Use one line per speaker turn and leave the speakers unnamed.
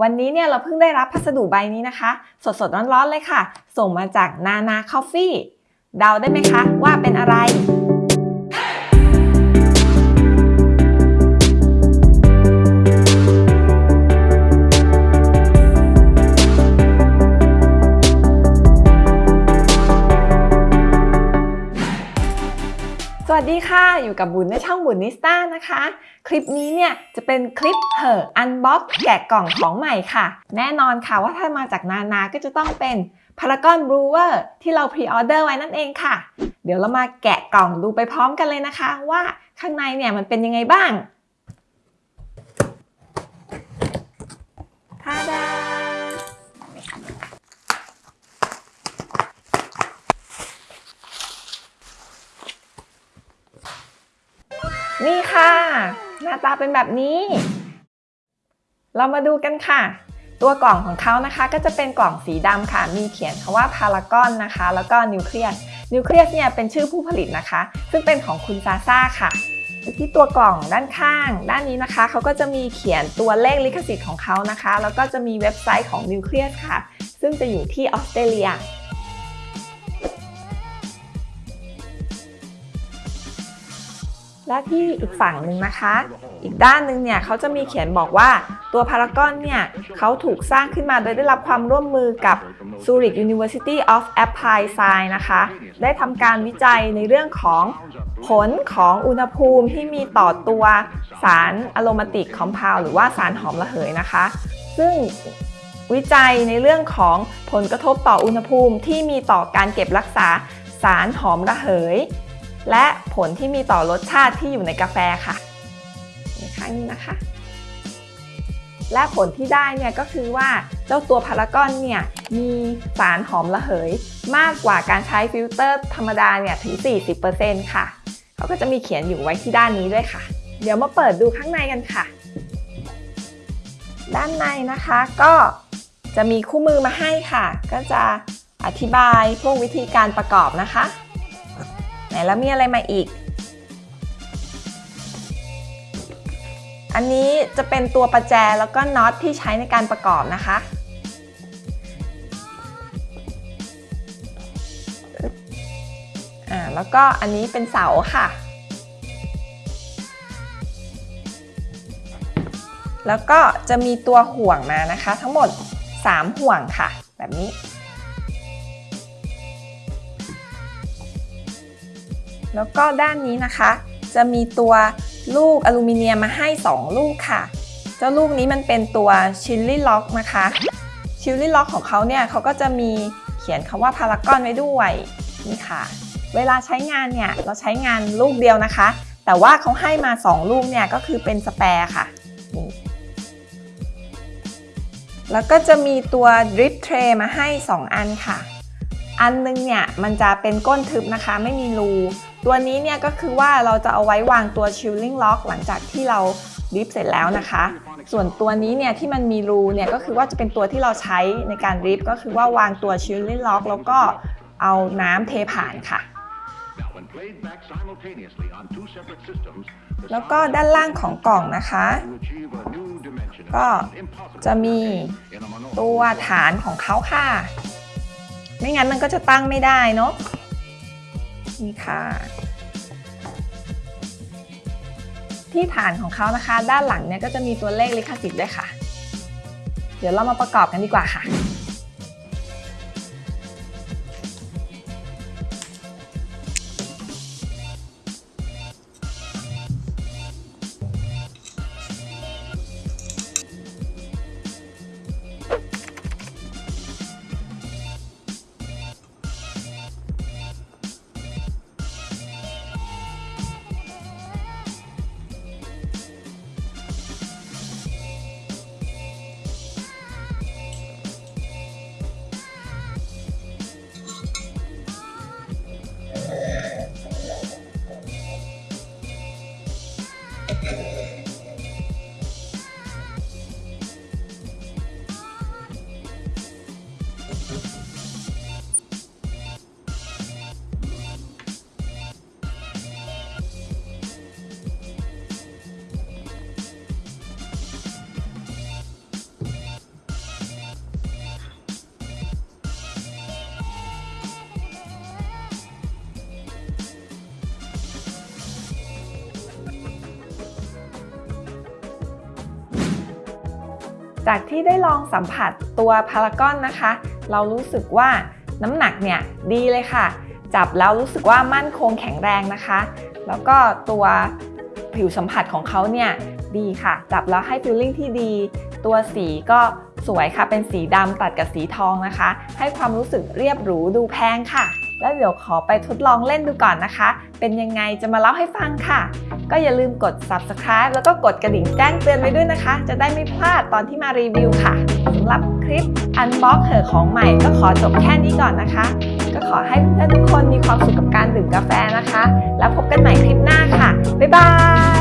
วันนี้เนี่ยเราเพิ่งได้รับพัสดุใบนี้นะคะ สดๆร้อนๆเลยค่ะ ส่งมาจากนานาคอฟฟี่เดาได้ไหมคะว่าเป็นอะไร วัสดีค่ะอยู่กับบุญในช่องบุญนิสต้านะคะ คลิปนี้เนี่ยจะเป็นคลิปเหอ unbox แกะกล่องของใหม่ค่ะ แน่นอนค่ะว่าถ้ามาจากนานาก็จะต้องเป็น Paragon brewer ที่เรา pre-order ไว้นั่นเองค่ะ เดี๋ยวเรามาแกะกล่องดูไปพร้อมกันเลยนะคะ ว่าข้างในเนี่ยมันเป็นยังไงบ้าง หน้าตาเป็นแบบนี้ เรามาดูกันค่ะ ตัวกล่องของเขานะคะก็จะเป็นกล่องสีดำค่ะ มีเขียนคำว่าพารากอนนะคะ แล้วก็นิวเคลียสนิวเคลียสเนี่ยเป็นชื่อผู้ผลิตนะคะ ซึ่งเป็นของคุณซาซ่าค่ะที่ตัวกล่องด้านข้าง ด้านนี้นะคะเขาก็จะมีเขียนตัวเลขลิขสิทธิ์ของเขานะคะ แล้วก็จะมีเว็บไซต์ของนิวเคลียสค่ะ ซึ่งจะอยู่ที่ออสเตรเลีย และที่อีกฝั่งหนึ่งนะคะ อีกด้านหนึ่งเนี่ยเขาจะมีเขียนบอกว่าตัวพารากอนเนี่ยเขาถูกสร้างขึ้นมาโดยได้รับความร่วมมือกับ Zurich University of Applied Science นะคะ ได้ทำการวิจัยในเรื่องของผลของอุณหภูมิที่มีต่อตัวสารอะโรมาติกคอมเพลหรือว่าสารหอมระเหยนะคะ ซึ่งวิจัยในเรื่องของผลกระทบต่ออุณหภูมิที่มีต่อการเก็บรักษาสารหอมระเหย และผลที่มีต่อรสชาติที่อยู่ในกาแฟค่ะในข้างนี้นะคะ และผลที่ได้เนี่ยก็คือว่าเจ้าตัว Paragon เนี่ยมีสารหอมระเหย มากกว่าการใช้ฟิลเตอร์ธรรมดาเนี่ยถึง 40%ค่ะ เขาก็จะมีเขียนอยู่ไว้ที่ด้านนี้ด้วยค่ะ เดี๋ยวมาเปิดดูข้างในกันค่ะ ด้านในนะคะก็จะมีคู่มือมาให้ค่ะ ก็จะอธิบายพวกวิธีการประกอบนะคะ ไหนแล้วมีอะไรมาอีก อันนี้จะเป็นตัวประแจแล้วก็น็อตที่ใช้ในการประกอบนะคะ อ่าแล้วก็อันนี้เป็นเสาค่ะ แล้วก็จะมีตัวห่วงมานะคะ ทั้งหมด 3 ห่วงค่ะ แบบนี้ แล้วก็ด้านนี้นะคะ จะมีตัวลูกอลูมิเนียมมาให้ 2 ลูกค่ะ เจ้าลูกนี้มันเป็นตัวชิลลี่ล็อกนะคะชิลลี่ล็อกของเขาเนี่ยเขาก็จะมีเขียนคำว่าพารากอนไว้ด้วยนี่ค่ะ เวลาใช้งานเนี่ยเราใช้งานลูกเดียวนะคะ แต่ว่าเขาให้มา 2 ลูกเนี่ยก็คือเป็นสแปร์ค่ะนี่แล้วก็จะมีตัวดริปเทรมาให้ 2 อันค่ะ อันนึงเนี่ยมันจะเป็นก้นทึบนะคะไม่มีรู ตัวนี้เนี่ยก็คือว่าเราจะเอาไว้วางตัว shielding lock หลังจากที่เราดิฟเสร็จแล้วนะคะ ส่วนตัวนี้เนี่ยที่มันมีรูเนี่ยก็คือว่าจะเป็นตัวที่เราใช้ในการดิฟก็คือว่าวางตัว shielding lock แล้วก็เอาน้ำเทผ่านค่ะ แล้วก็ด้านล่างของกล่องนะคะ ก็จะมีตัวฐานของเขาค่ะ ไม่งั้นมันก็จะตั้งไม่ได้เนาะนี่ค่ะ ที่ฐานของเขานะคะ ด้านหลังเนี่ยก็จะมีตัวเลขลิขสิทธิ์ด้วยค่ะ เดี๋ยวเรามาประกอบกันดีกว่าค่ะ จากที่ได้ลองสัมผัสตัวพารากอนนะคะ เรารู้สึกว่าน้ำหนักเนี่ยดีเลยค่ะ จับแล้วรู้สึกว่ามั่นคงแข็งแรงนะคะ แล้วก็ตัวผิวสัมผัสของเขาเนี่ยดีค่ะ จับแล้วให้ฟีลลิ่งที่ดี ตัวสีก็สวยค่ะ เป็นสีดำตัดกับสีทองนะคะ ให้ความรู้สึกเรียบหรูดูแพงค่ะ แล้วเดี๋ยวขอไปทดลองเล่นดูก่อนนะคะ เป็นยังไงจะมาเล่าให้ฟังค่ะ ก็อย่าลืมกด subscribe แล้วก็กดกระดิ่งแจ้งเตือนไว้ด้วยนะคะ จะได้ไม่พลาดตอนที่มารีวิวค่ะสำหรับคลิป unbox เหอของใหม่ก็ขอจบแค่นี้ก่อนนะคะ ก็ขอให้เพื่อนๆทุกคนมีความสุขกับการดื่มกาแฟนะคะ แล้วพบกันใหม่คลิปหน้าค่ะบ๊ายบาย